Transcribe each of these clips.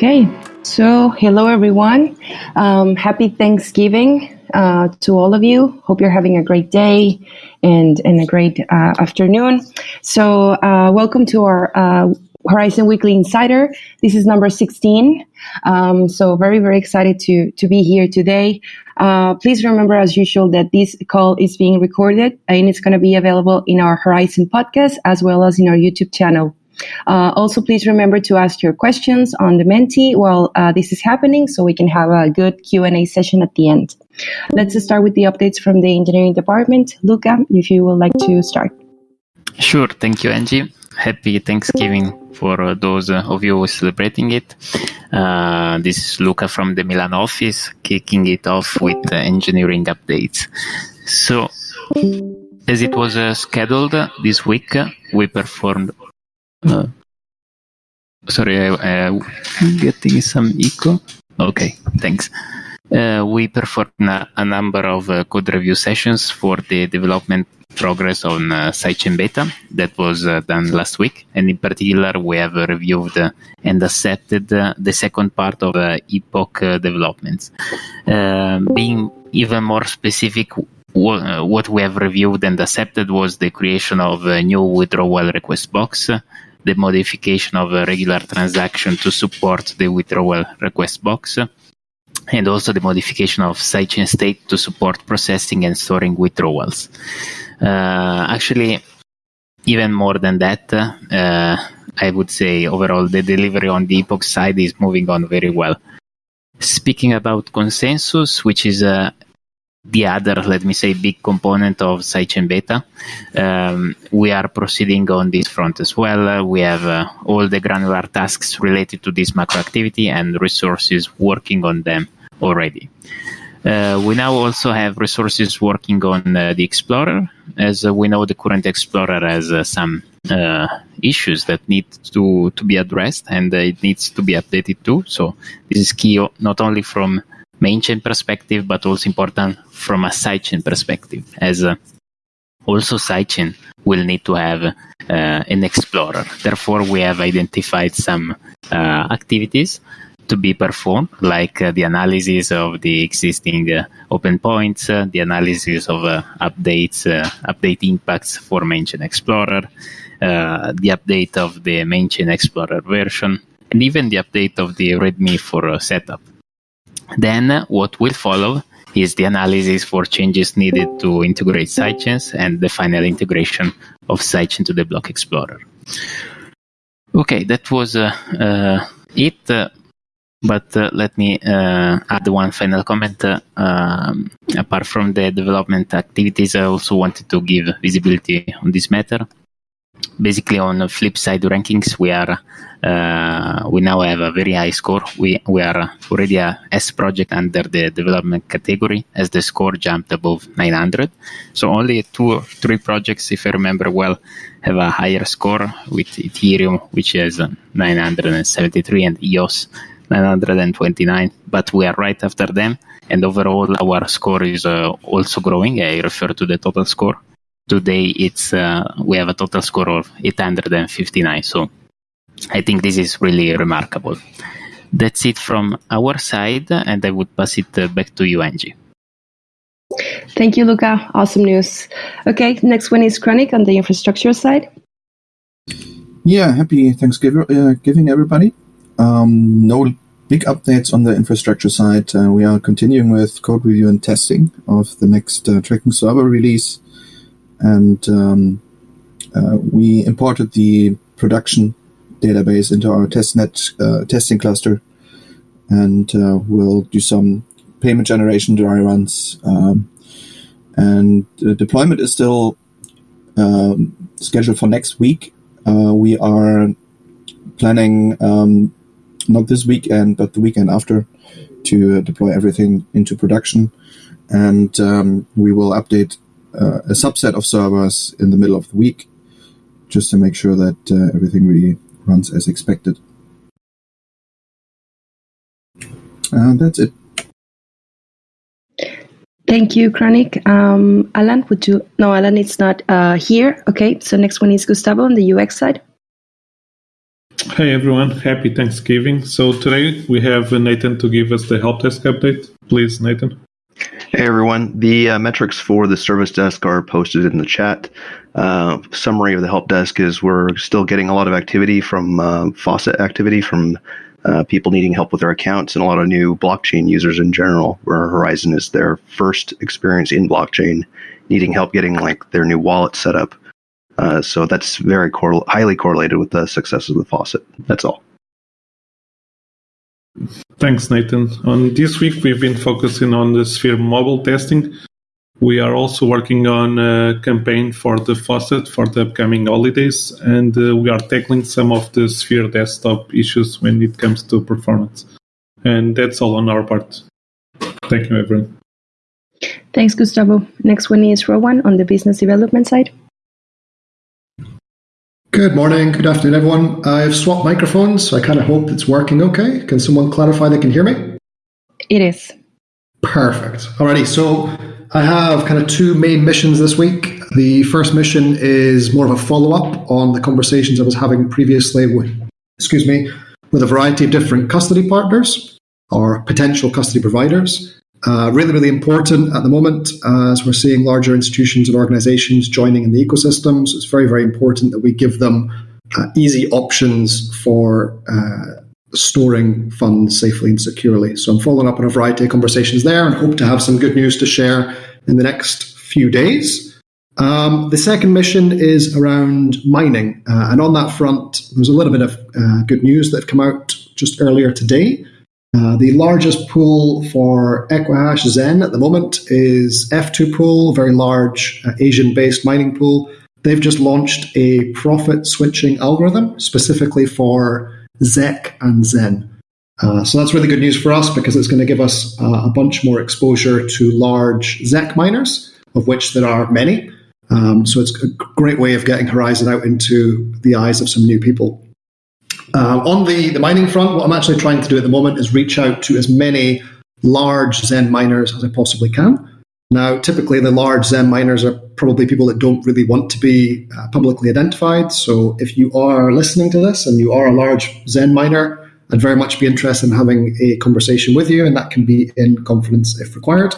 Okay, so hello everyone. Um, happy Thanksgiving uh, to all of you. Hope you're having a great day and, and a great uh, afternoon. So, uh, welcome to our uh, Horizen Weekly Insider. This is number 16. Um, so, very, very excited to, to be here today. Uh, please remember, as usual, that this call is being recorded and it's going to be available in our Horizen podcast as well as in our YouTube channel. Uh, also, please remember to ask your questions on the Menti while uh, this is happening so we can have a good Q&A session at the end. Let's start with the updates from the engineering department. Luca, if you would like to start. Sure. Thank you, Angie. Happy Thanksgiving for uh, those uh, of you who are celebrating it. Uh, this is Luca from the Milan office, kicking it off with engineering updates. So, as it was uh, scheduled this week, we performed uh, sorry, I, am getting some echo. Okay, thanks. Uh, we performed a, a number of uh, code review sessions for the development progress on uh, sidechain beta that was uh, done last week. And in particular, we have reviewed and accepted uh, the second part of Epoch developments. being even more specific, what we have reviewed and accepted was the creation of a new withdrawal request box, the modification of a regular transaction to support the withdrawal request box, and also the modification of sidechain state to support processing and storing withdrawals. Uh, actually, even more than that, uh, I would say overall the delivery on the Epoch side is moving on very well. Speaking about consensus, which is a the other, let me say, big component of sidechain beta. Um, we are proceeding on this front as well. Uh, we have uh, all the granular tasks related to this macro activity and resources working on them already. Uh, we now also have resources working on uh, the Explorer, as uh, we know the current Explorer has uh, some issues that need to, to be addressed and it needs to be updated too. So this is key not only from main chain perspective, but also important from a sidechain perspective, as uh, also sidechain will need to have uh, an explorer. Therefore, we have identified some uh, activities to be performed, like uh, the analysis of the existing uh, open points, uh, the analysis of updates, update impacts for main chain explorer, the update of the main chain explorer version, and even the update of the README for setup. Then what will follow is the analysis for changes needed to integrate sidechains and the final integration of sidechain to the block explorer. Okay, that was uh, uh, it. Uh, but uh, let me uh, add one final comment. Uh, um, apart from the development activities, I also wanted to give visibility on this matter basically on the Flipside rankings we are uh, we now have a very high score. We we are already a s project under the development category as the score jumped above 900 so only two or three projects if i remember well have a higher score with ethereum which is 973 and eos 929 but we are right after them and overall our score is uh, also growing. I refer to the total score today it's uh, we have a total score of 859 so i think this is really remarkable. That's it from our side and i would pass it uh, back to you angie. Thank you luca. Awesome news. Okay next one is chronic on the infrastructure side. Yeah happy thanksgiving uh, giving everybody. Um, no big updates on the infrastructure side. Uh, we are continuing with code review and testing of the next uh, tracking server release and um, uh, we imported the production database into our testnet uh, testing cluster, and uh, we'll do some payment generation dry runs. Um, and the deployment is still um, scheduled for next week. Uh, we are planning um, not this weekend, but the weekend after to deploy everything into production. And um, we will update uh, a subset of servers in the middle of the week, just to make sure that uh, everything really runs as expected. And that's it. Thank you, Chronic. Um, Alan, would you? No, Alan it's not uh, here. Okay, so next one is Gustavo on the UX side. Hey everyone, happy Thanksgiving. So today we have Nathan to give us the help desk update. Please, Nathan. Hey everyone, the uh, metrics for the service desk are posted in the chat. Uh, summary of the help desk is we're still getting a lot of activity from uh, faucet activity from uh, people needing help with their accounts and a lot of new blockchain users in general, where Horizen is their first experience in blockchain, needing help getting like their new wallet set up. Uh, so that's very highly correlated with the success of the faucet. That's all. Thanks, Nathan. On this week, we've been focusing on the Sphere mobile testing. We are also working on a campaign for the faucet for the upcoming holidays, and uh, we are tackling some of the Sphere desktop issues when it comes to performance. And that's all on our part. Thank you, everyone. Thanks, Gustavo. Next one is Rowan on the business development side. Good morning, good afternoon, everyone. I've swapped microphones, so I kind of hope it's working okay. Can someone clarify they can hear me? It is. Perfect. Alrighty, so I have kind of two main missions this week. The first mission is more of a follow up on the conversations I was having previously with, excuse me, with a variety of different custody partners or potential custody providers. Uh, really, really important at the moment uh, as we're seeing larger institutions and organizations joining in the ecosystems. It's very, very important that we give them uh, easy options for uh, storing funds safely and securely. So I'm following up on a variety of conversations there and hope to have some good news to share in the next few days. Um, the second mission is around mining. Uh, and on that front, there's a little bit of uh, good news that have come out just earlier today. Uh, the largest pool for Equihash Zen at the moment is F2 Pool, a very large uh, Asian based mining pool. They've just launched a profit switching algorithm specifically for ZEC and Zen. Uh, so that's really good news for us because it's going to give us uh, a bunch more exposure to large ZEC miners, of which there are many. Um, so it's a great way of getting Horizen out into the eyes of some new people. Uh, on the, the mining front, what I'm actually trying to do at the moment is reach out to as many large Zen miners as I possibly can. Now, typically, the large Zen miners are probably people that don't really want to be uh, publicly identified. So, if you are listening to this and you are a large Zen miner, I'd very much be interested in having a conversation with you, and that can be in confidence if required.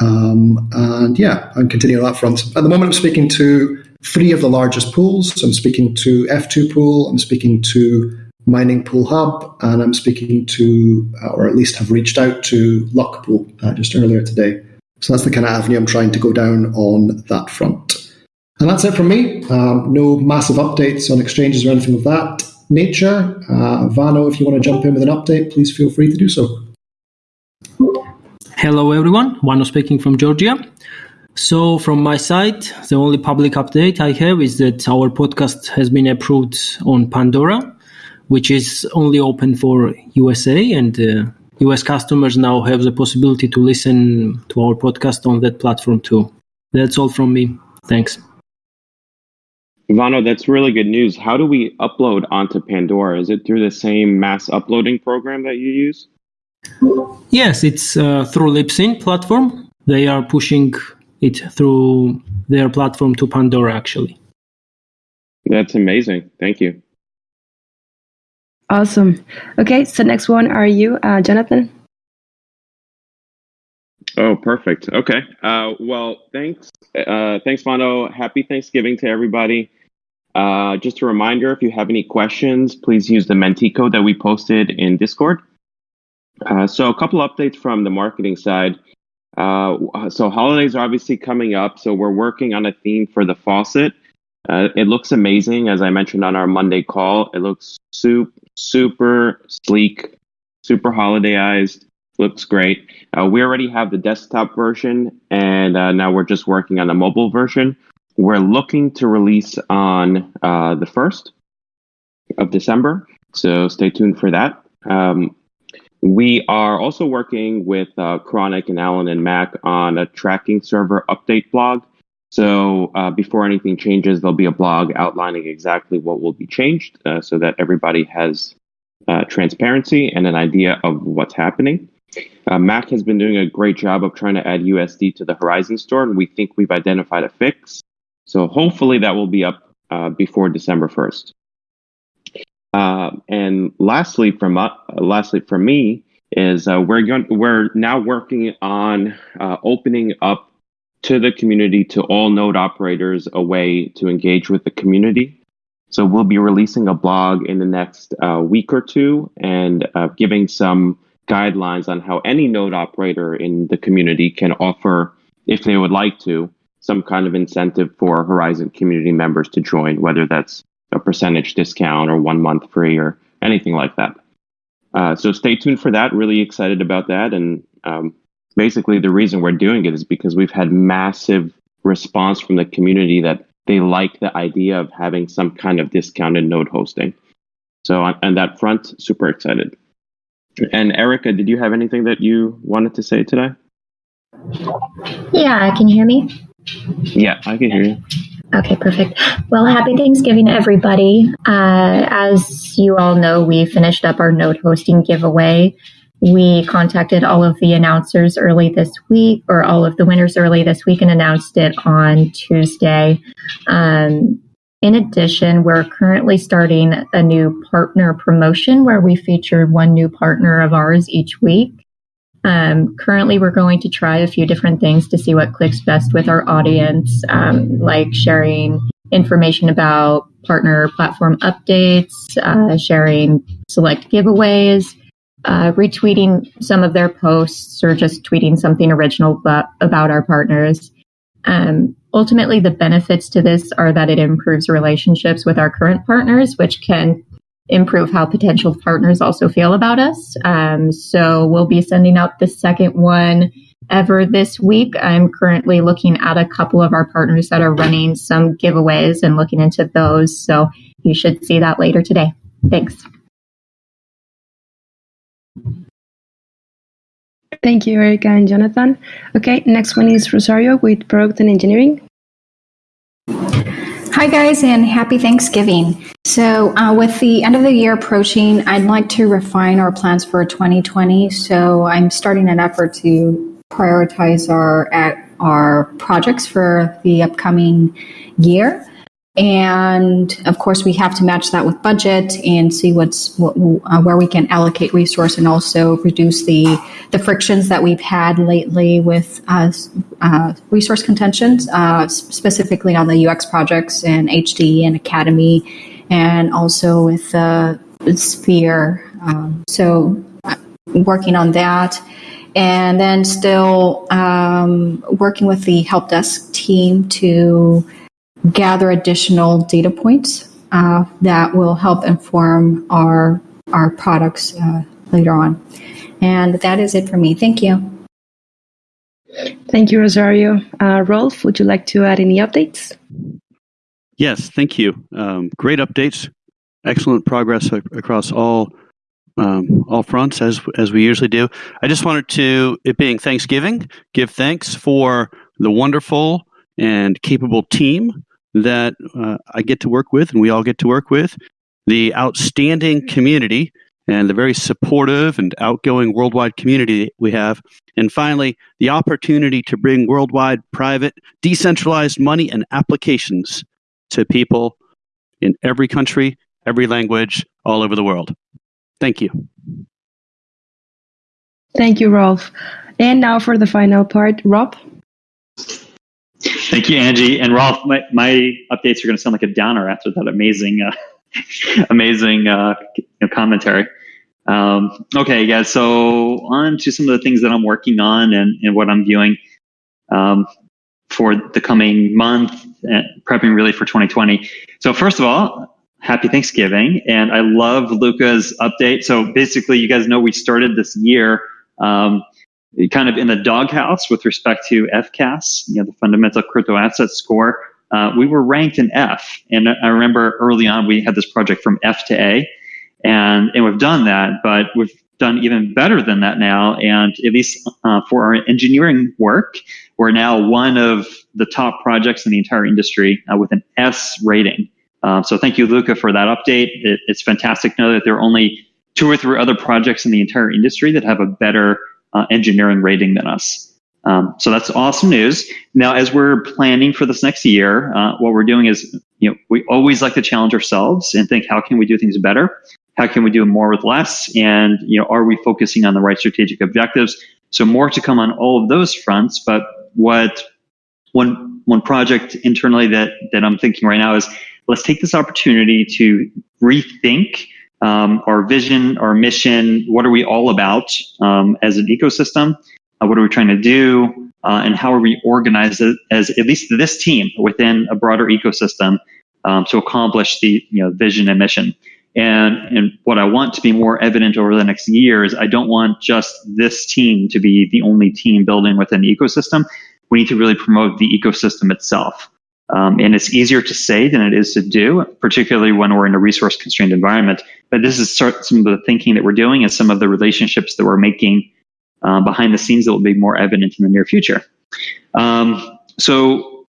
Um, and yeah, I'm continuing on that front. At the moment, I'm speaking to three of the largest pools. I'm speaking to F2 Pool, I'm speaking to Mining Pool Hub, and I'm speaking to, uh, or at least have reached out to LuckPool uh, just earlier today. So that's the kind of avenue I'm trying to go down on that front. And that's it from me. Um, no massive updates on exchanges or anything of that nature. Uh, Vano, if you want to jump in with an update, please feel free to do so. Hello, everyone. Vano speaking from Georgia. So, from my side, the only public update I have is that our podcast has been approved on Pandora which is only open for USA and uh, US customers now have the possibility to listen to our podcast on that platform too. That's all from me. Thanks. Vano, that's really good news. How do we upload onto Pandora? Is it through the same mass uploading program that you use? Yes, it's uh, through Libsyn platform. They are pushing it through their platform to Pandora, actually. That's amazing. Thank you. Awesome. Okay, so next one are you, uh, Jonathan? Oh, perfect. Okay. Uh, well, thanks. Uh, thanks, Vano. Happy Thanksgiving to everybody. Uh, just a reminder if you have any questions, please use the Menti code that we posted in Discord. Uh, so, a couple updates from the marketing side. Uh, so, holidays are obviously coming up. So, we're working on a theme for the faucet. Uh, it looks amazing, as I mentioned on our Monday call. It looks super, super sleek, super holidayized. Looks great. Uh, we already have the desktop version, and uh, now we're just working on the mobile version. We're looking to release on uh, the 1st of December, so stay tuned for that. Um, we are also working with uh, Chronic and Alan and Mac on a tracking server update blog. So uh, before anything changes, there'll be a blog outlining exactly what will be changed uh, so that everybody has uh, transparency and an idea of what's happening. Uh, Mac has been doing a great job of trying to add USD to the Horizen store, and we think we've identified a fix. So hopefully that will be up uh, before December 1st. Uh, and lastly, from uh, lastly from me is we're going we're now working on opening up to the community to all node operators a way to engage with the community. So we'll be releasing a blog in the next uh, week or two and uh, giving some guidelines on how any node operator in the community can offer, if they would like to, some kind of incentive for Horizen community members to join, whether that's a percentage discount or one month free or anything like that. Uh, so stay tuned for that. Really excited about that. And um, basically, the reason we're doing it is because we've had massive response from the community that they like the idea of having some kind of discounted node hosting. So on, on that front, super excited. And Erica, did you have anything that you wanted to say today? Yeah, can you hear me? Yeah, I can hear you. Okay, perfect. Well, happy Thanksgiving, everybody. Uh, as you all know, we finished up our node hosting giveaway. We contacted all of the announcers early this week, or all of the winners early this week, and announced it on Tuesday. Um, in addition, we're currently starting a new partner promotion where we feature one new partner of ours each week. Um, currently, we're going to try a few different things to see what clicks best with our audience, um, like sharing information about partner platform updates, uh, sharing select giveaways, uh, retweeting some of their posts, or just tweeting something original about, our partners. Um, ultimately, the benefits to this are that it improves relationships with our current partners, which can improve how potential partners also feel about us. Um, so we'll be sending out the second one ever this week. I'm currently looking at a couple of our partners that are running some giveaways and looking into those. So you should see that later today. Thanks. Thank you, Erica and Jonathan. Okay, next one is Rosario with Product and Engineering. Hi, guys, and happy Thanksgiving. So, uh, with the end of the year approaching, I'd like to refine our plans for 2020. So, I'm starting an effort to prioritize our our projects for the upcoming year. And of course, we have to match that with budget and see what's what, uh, where we can allocate resource and also reduce the the frictions that we've had lately with uh, uh, resource contentions, uh, specifically on the UX projects and HD and Academy, and also with the Sphere. Um, so, uh, working on that and then still um, working with the help desk team to gather additional data points uh, that will help inform our our products uh, later on. And that is it for me. Thank you. Thank you, Rosario. Uh, Rolf, would you like to add any updates? Yes, thank you. Um, great updates. Excellent progress across all um, all fronts as as we usually do. I just wanted to, it being Thanksgiving, give thanks for the wonderful and capable team that uh, I get to work with and we all get to work with, the outstanding community and the very supportive and outgoing worldwide community we have, and finally, the opportunity to bring worldwide private decentralized money and applications to people in every country, every language, all over the world. Thank you. Thank you, Rolf. And now for the final part, Rob. Thank you, Angie. And Rolf, my, my updates are going to sound like a downer after that amazing, uh, amazing uh, commentary. Um, okay, guys. So on to some of the things that I'm working on and, and what I'm viewing um, for the coming month, and prepping really for 2020. So first of all, happy Thanksgiving, and I love Luca's update. So basically, you guys know we started this year. Um, kind of in the doghouse with respect to FCAS, you know, the fundamental crypto asset score. Uh, we were ranked in F. And I remember early on we had this project from F to A. And, and we've done that, but we've done even better than that now. And at least uh, for our engineering work, we're now one of the top projects in the entire industry uh, with an S rating. Um, so thank you, Luca, for that update. It, it's fantastic to know that there are only two or three other projects in the entire industry that have a better uh, engineering rating than us. Um, so that's awesome news. Now, as we're planning for this next year, uh, what we're doing is you know, we always like to challenge ourselves and think, how can we do things better? How can we do more with less? And, you know, are we focusing on the right strategic objectives? So more to come on all of those fronts. But what one, one project internally that, that I'm thinking right now is let's take this opportunity to rethink um, our vision, our mission. What are we all about um, as an ecosystem? Uh, what are we trying to do? Uh, and how are we organized as, as, at least this team within a broader ecosystem um, to accomplish the you know vision and mission? And and what I want to be more evident over the next year is I don't want just this team to be the only team building within the ecosystem. We need to really promote the ecosystem itself. Um, and it's easier to say than it is to do, particularly when we're in a resource constrained environment. But this is some of the thinking that we're doing and some of the relationships that we're making uh, behind the scenes that will be more evident in the near future. Um, so,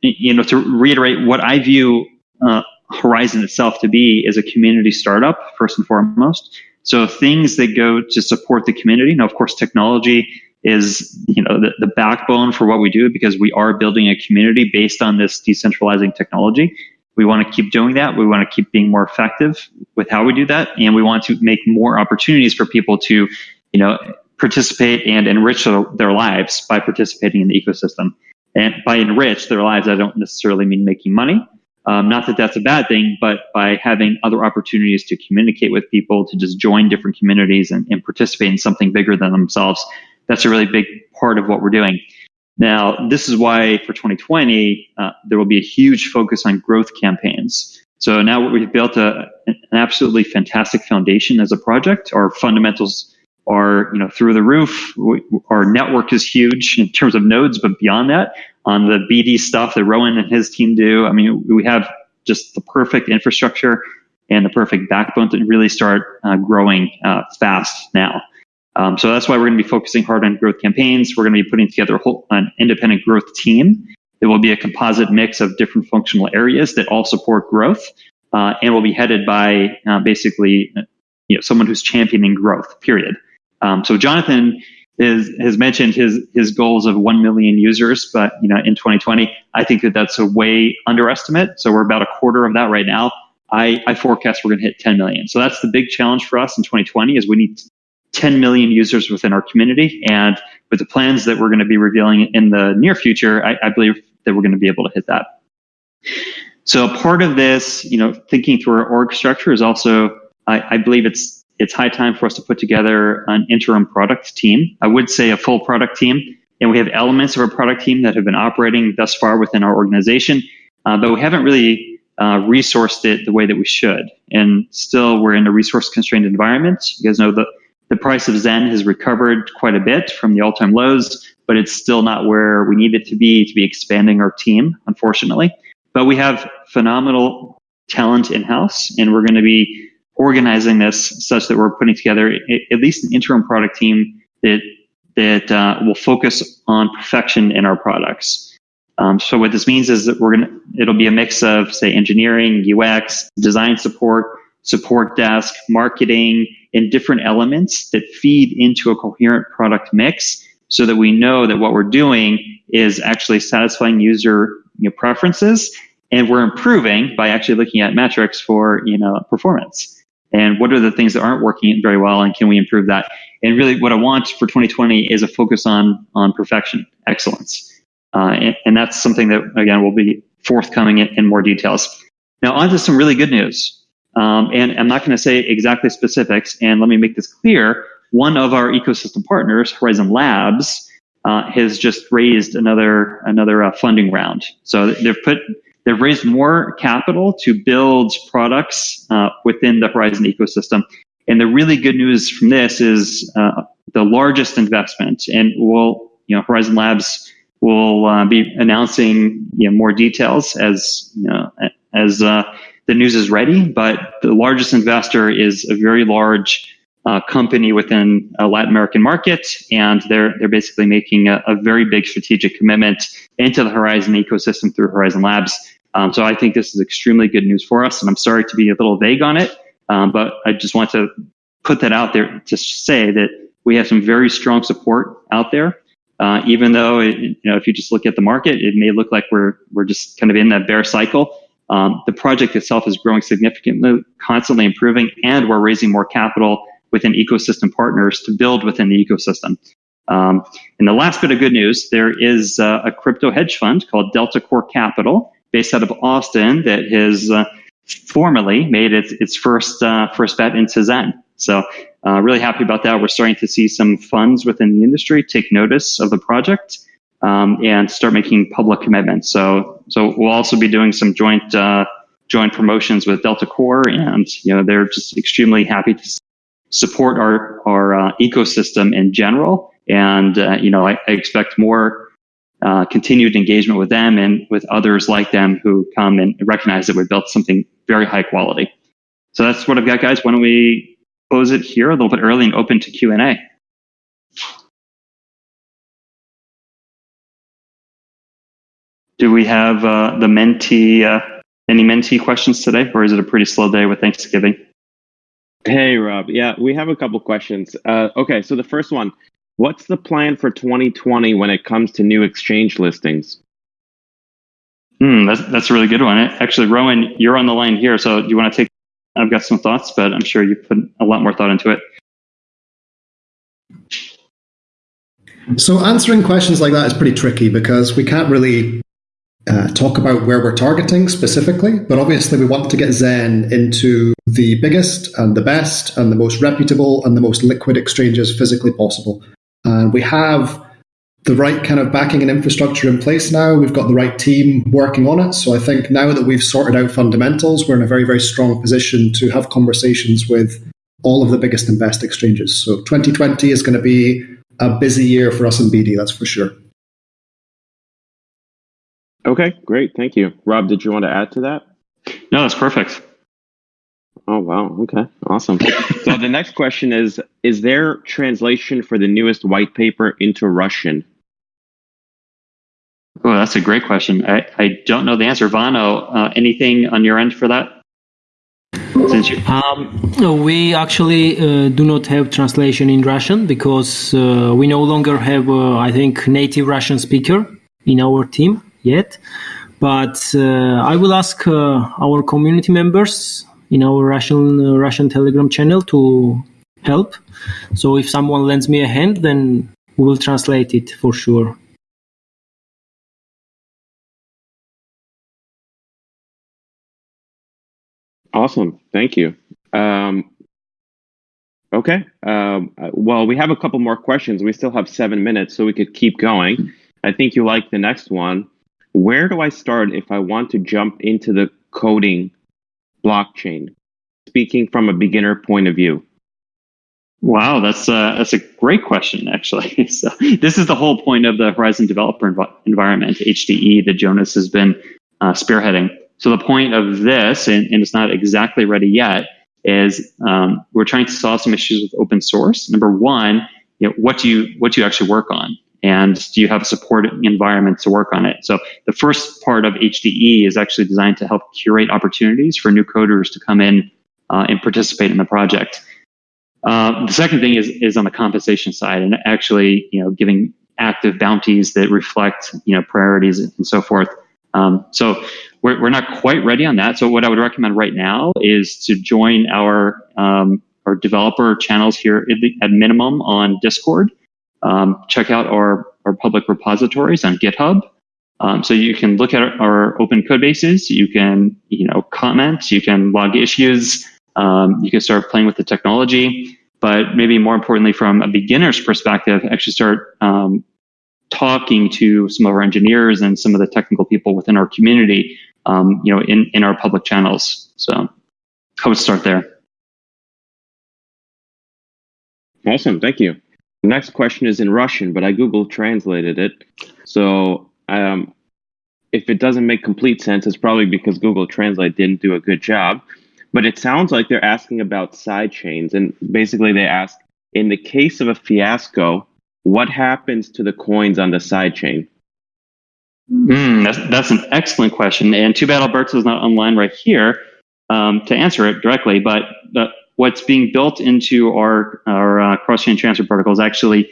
you know, to reiterate, what I view uh, Horizen itself to be is a community startup, first and foremost. So things that go to support the community. Now, of course, technology is you know the, the backbone for what we do because we are building a community based on this decentralizing technology. We want to keep doing that. We want to keep being more effective with how we do that, and we want to make more opportunities for people to, you know, participate and enrich their lives by participating in the ecosystem. And by enrich their lives, I don't necessarily mean making money. Um, not that that's a bad thing, but by having other opportunities to communicate with people, to just join different communities and, and participate in something bigger than themselves, that's a really big part of what we're doing. Now, this is why for 2020, uh, there will be a huge focus on growth campaigns. So now we've built a, an absolutely fantastic foundation as a project. Our fundamentals are, you know, through the roof. We, our network is huge in terms of nodes, but beyond that, on the BD stuff that Rowan and his team do, I mean, we have just the perfect infrastructure and the perfect backbone to really start uh, growing uh, fast now. Um, so that's why we're going to be focusing hard on growth campaigns. We're going to be putting together whole, an independent growth team. It will be a composite mix of different functional areas that all support growth, uh, and will be headed by uh, basically you know, someone who's championing growth. Period. Um, so Jonathan is, has mentioned his his goals of one million users, but you know in 2020, I think that that's a way underestimate. So we're about a quarter of that right now. I, I forecast we're going to hit 10 million. So that's the big challenge for us in 2020 is we need 10 million users within our community. And with the plans that we're going to be revealing in the near future, I, I believe that we're going to be able to hit that. So a part of this, you know, thinking through our org structure is also, I, I believe it's it's high time for us to put together an interim product team. I would say a full product team, and we have elements of our product team that have been operating thus far within our organization, uh, but we haven't really uh, resourced it the way that we should. And still, we're in a resource constrained environment. You guys know that the price of Zen has recovered quite a bit from the all time lows, but it's still not where we need it to be to be expanding our team, unfortunately. But we have phenomenal talent in house, and we're going to be organizing this such that we're putting together at least an interim product team that that uh, will focus on perfection in our products. Um, so what this means is that we're gonna it'll be a mix of say engineering, UX, design support, support desk, marketing, and different elements that feed into a coherent product mix so that we know that what we're doing is actually satisfying user you know, preferences and we're improving by actually looking at metrics for you know performance. And what are the things that aren't working very well and can we improve that? And really what i want for 2020 is a focus on on perfection excellence. Uh, and, and, that's something that again will be forthcoming in, in more details. Now on to some really good news um, and i'm not going to say exactly specifics and let me make this clear one of our ecosystem partners Horizen labs uh, has just raised another another uh, funding round so they've put They've raised more capital to build products uh, within the Horizen ecosystem. And the really good news from this is uh, the largest investment, and we'll, you know, Horizen Labs will uh, be announcing you know, more details as you know as uh, the news is ready. But the largest investor is a very large uh, company within a Latin American market, and they're they're basically making a, a, very big strategic commitment into the Horizen ecosystem through Horizen Labs. Um, so I think this is extremely good news for us, and I'm sorry to be a little vague on it, um, but I just want to put that out there to say that we have some very strong support out there. Uh, even though it, you know, if you just look at the market, it may look like we're we're just kind of in that bear cycle. Um, the project itself is growing significantly, constantly improving, and we're raising more capital within ecosystem partners to build within the ecosystem. Um, and the last bit of good news, there is uh, a crypto hedge fund called Delta Core Capital, based out of Austin, that has uh, formally made its, its first uh, first bet into Zen. So uh, really happy about that. We're starting to see some funds within the industry take notice of the project um, and start making public commitments. So so we'll also be doing some joint uh, joint promotions with Delta Core, and you know they're just extremely happy to support our our uh, ecosystem in general. And uh, you know I, I expect more uh, continued engagement with them and with others like them who come and recognize that we built something very high quality. So that's what I've got, guys. Why don't we close it here a little bit early and open to Q and A? Do we have uh, the Menti, uh, any Menti questions today, or is it a pretty slow day with Thanksgiving? Hey, Rob. Yeah, we have a couple questions. Uh, okay, so the first one What's the plan for 2020 when it comes to new exchange listings? Hmm, that's, that's a really good one. Actually, Rowan, you're on the line here, so do you want to take? I've got some thoughts, but I'm sure you put a lot more thought into it. So answering questions like that is pretty tricky because we can't really uh, talk about where we're targeting specifically, but obviously we want to get Zen into the biggest and the best and the most reputable and the most liquid exchanges physically possible. And we have the right kind of backing and infrastructure in place now. We've got the right team working on it. So I think now that we've sorted out fundamentals, we're in a very, very strong position to have conversations with all of the biggest and best exchanges. So 2020 is going to be a busy year for us in BD, that's for sure. Okay, great. Thank you. Rob, did you want to add to that? No, that's perfect. Oh wow. Okay. Awesome. so the next question is is there translation for the newest white paper into Russian? Oh, that's a great question. I, I don't know the answer. Vano, uh, anything on your end for that? Since you- um, we actually uh, do not have translation in Russian because uh, we no longer have, uh, I think, native Russian speaker in our team yet. But uh, I will ask uh, our community members in our Russian uh, Russian Telegram channel to help. So if someone lends me a hand, then we will translate it for sure. Awesome. Thank you. Um, okay. Um, well, we have a couple more questions. We still have seven minutes, so we could keep going. I think you like the next one. Where do I start if I want to jump into the coding blockchain? Speaking from a beginner point of view. Wow, that's a, that's a great question, actually. so this is the whole point of the Horizen Developer env- Environment, HDE, that Jonas has been uh, spearheading. So the point of this, and, and it's not exactly ready yet, is um, we're trying to solve some issues with open source. Number one, you know, what do you what do you actually work on, and do you have a supporting environment to work on it? So the first part of HDE is actually designed to help curate opportunities for new coders to come in uh, and participate in the project. Uh, the second thing is is on the compensation side, and actually, you know, giving active bounties that reflect you know priorities and so forth. Um, so we're, we're not quite ready on that. So what I would recommend right now is to join our um, our developer channels here at minimum on Discord. Um, check out our our public repositories on GitHub. Um, so you can look at our open code bases. You can you know comment. You can log issues. Um, you can start playing with the technology. But maybe more importantly, from a beginner's perspective, actually start um, talking to some of our engineers and some of the technical people within our community, um, you know, in, in our public channels. So I would start there. Awesome. Thank you. The next question is in Russian, but I Google translated it. So um, if it doesn't make complete sense, it's probably because Google Translate didn't do a good job. But it sounds like they're asking about side chains. And basically, they ask in the case of a fiasco, what happens to the coins on the sidechain? Mm, that's, that's an excellent question. And too bad Alberto is not online right here um, to answer it directly. But the, what's being built into our, our uh, cross chain transfer protocol is actually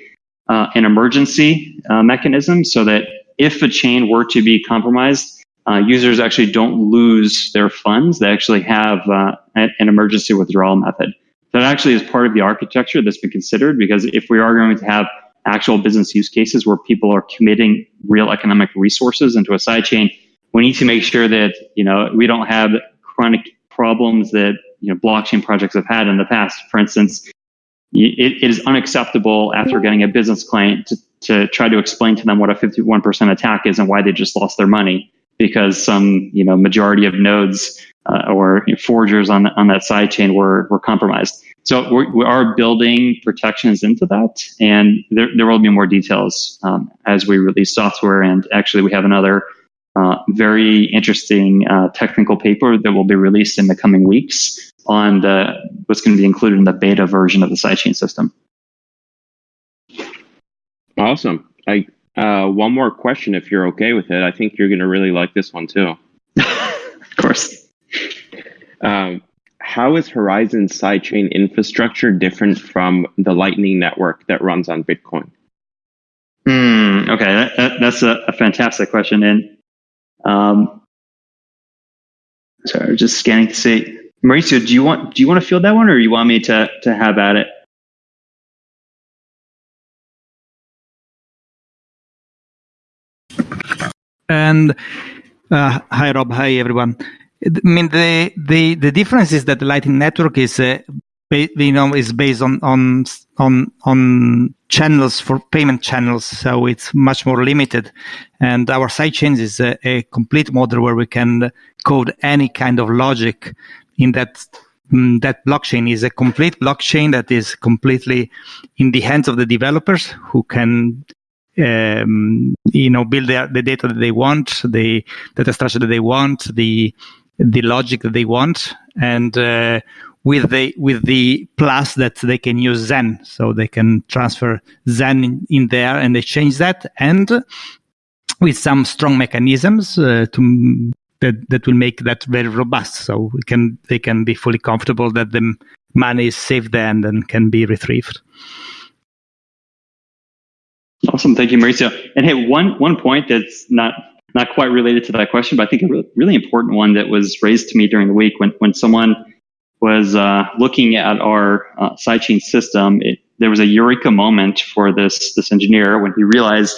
uh, an emergency uh, mechanism so that if a chain were to be compromised, uh, users actually don't lose their funds. They actually have uh, an, an emergency withdrawal method. That actually is part of the architecture that's been considered because if we are going to have actual business use cases where people are committing real economic resources into a sidechain, we need to make sure that you know we don't have chronic problems that you know blockchain projects have had in the past. For instance, it, it is unacceptable after getting a business client to, to try to explain to them what a 51% attack is and why they just lost their money because some you know majority of nodes uh, or forgers on on that sidechain were were compromised. So we're, we are building protections into that, and there, there will be more details um, as we release software. And actually, we have another uh, very interesting uh, technical paper that will be released in the coming weeks on the what's going to be included in the beta version of the sidechain system. Awesome. I uh, one more question, if you're okay with it. I think you're going to really like this one too. of course. Um, how is Horizen sidechain infrastructure different from the Lightning Network that runs on Bitcoin? Hmm. okay, that, that, that's a, a, fantastic question, and um, sorry, just scanning to see. Mauricio, do you want do you want to field that one, or you want me to to have at it? And uh, hi, Rob. Hi, everyone. I mean, the the the difference is that the Lightning Network is, uh, you know, is based on on on on channels for payment channels, so it's much more limited. And our sidechains is a, a complete model where we can code any kind of logic in that um, that blockchain is a complete blockchain that is completely in the hands of the developers who can um, you know build the, the data that they want the data structure that they want the the logic that they want and uh, with the with the plus that they can use Zen, so they can transfer Zen in, in there and they change that, and with some strong mechanisms uh, to that that will make that very robust. So we can they can be fully comfortable that the money is safe there and can be retrieved. Awesome, thank you, Mauricio. And hey, one one point that's not not quite related to that question, but I think a really, really important one that was raised to me during the week when, when someone was uh, looking at our uh, sidechain system. It, there was a eureka moment for this this engineer when he realized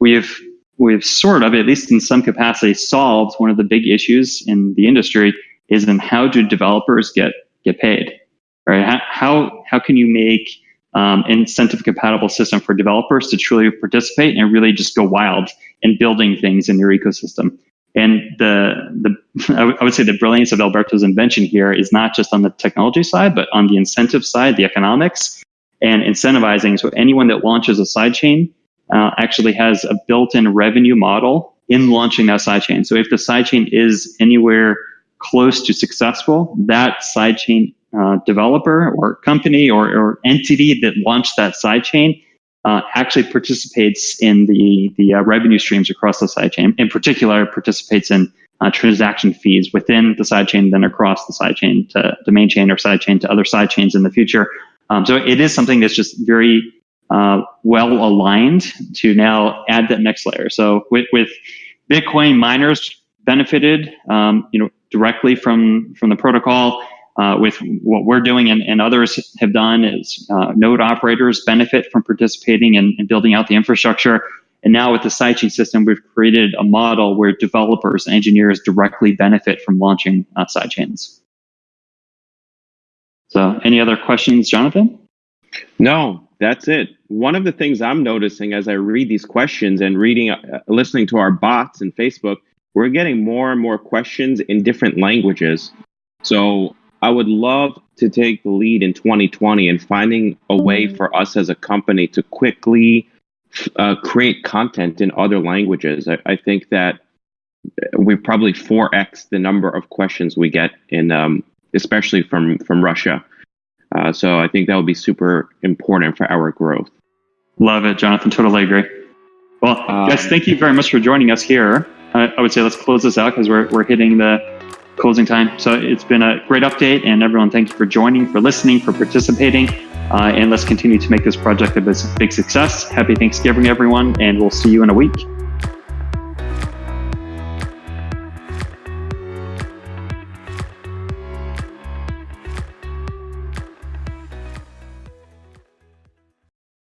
we've we've sort of, at least in some capacity, solved one of the big issues in the industry is in how do developers get get paid, right? How how, can you make um, incentive compatible system for developers to truly participate and really just go wild in building things in your ecosystem. And the the I would say the brilliance of Alberto's invention here is not just on the technology side, but on the incentive side, the economics and incentivizing. So anyone that launches a sidechain uh, actually has a built-in revenue model in launching that sidechain. So if the sidechain is anywhere close to successful, that sidechain uh, developer or company or, or, entity that launched that sidechain uh, actually participates in the the uh, revenue streams across the sidechain. In particular, participates in uh, transaction fees within the sidechain, then across the sidechain to the main chain or sidechain to other sidechains in the future. Um, so it is something that's just very uh, well aligned to now add that next layer. So with, with Bitcoin miners benefited, um, you know, directly from from the protocol uh, with what we're doing and, and others have done is uh, node operators benefit from participating and building out the infrastructure. And now with the sidechain system, we've created a model where developers and engineers directly benefit from launching uh, sidechains. So any other questions, Jonathan? No, that's it. One of the things I'm noticing as I read these questions and reading, uh, listening to our bots and Facebook, we're getting more and more questions in different languages. So I would love to take the lead in 2020 and finding a way mm. for us as a company to quickly uh, create content in other languages. I, I, think that we probably 4x the number of questions we get in, um, especially from from Russia. Uh, so I think that would be super important for our growth. Love it, Jonathan. Totally agree. Well, um, guys, thank you very much for joining us here. I, I would say let's close this out because we're we're hitting the closing time. So it's been a great update, and everyone, thank you for joining, for listening, for participating. Uh, and let's continue to make this project a big success. Happy Thanksgiving, everyone, and we'll see you in a week.